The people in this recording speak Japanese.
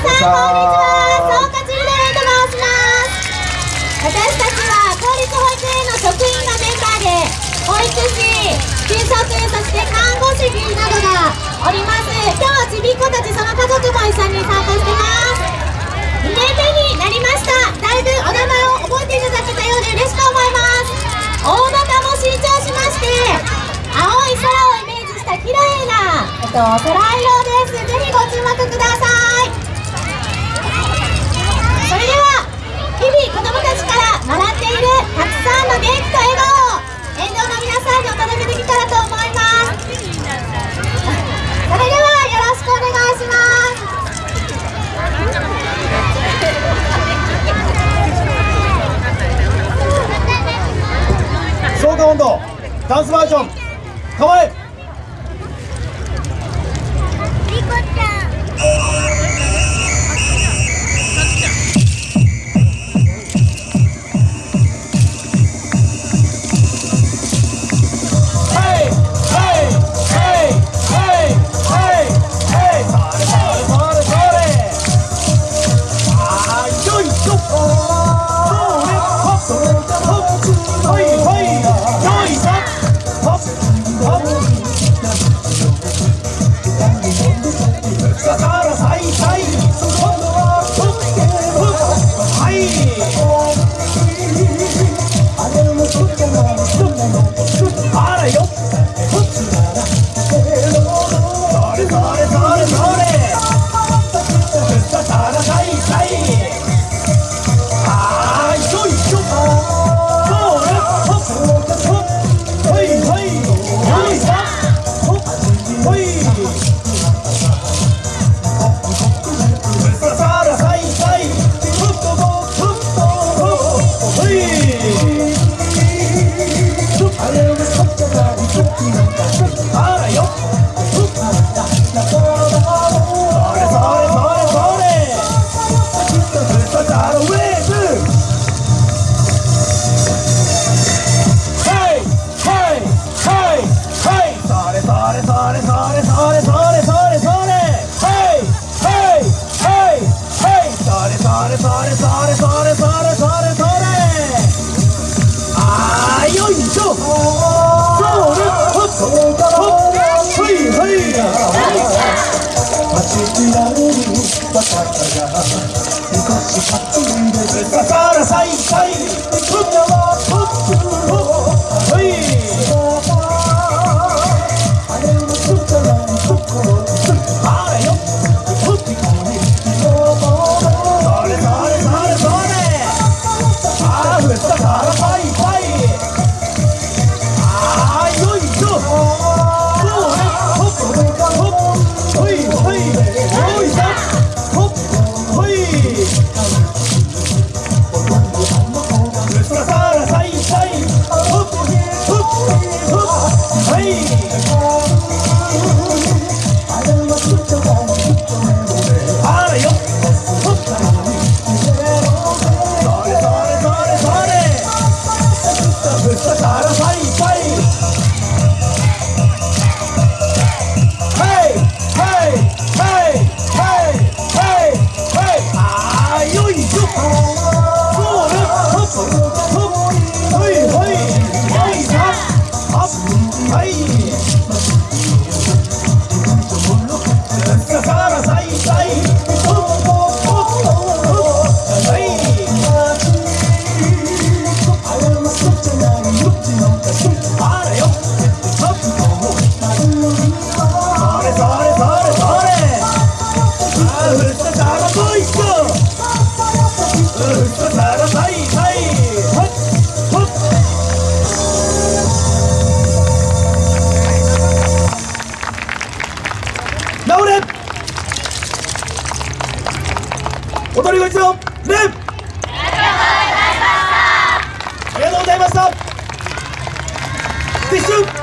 さんこんにちは。総括リレーと申します私たちは公立保育園の職員がメンバーで保育士給食そして看護師などがおります今日はちびっ子たちその家族も一緒に参加してます。2年目になりました。だいぶお名前を覚えていただけたようで嬉しく思います大型も新調しまして青い空をイメージした綺麗な、えっと、空色です。ぜひご注目くださいそれでは日々子どもたちからもらっているたくさんの元気と笑顔を沿道の皆さんにお届けできたらと思います。それではよろしくお願いします。消化温度ダンスバージョン構え。あらよ。れそれそれそれそれそれそれ。あーよいしょ。それっっいい。るバカが昔てから Oh. 踊りご一のレンありがとうございました。撤収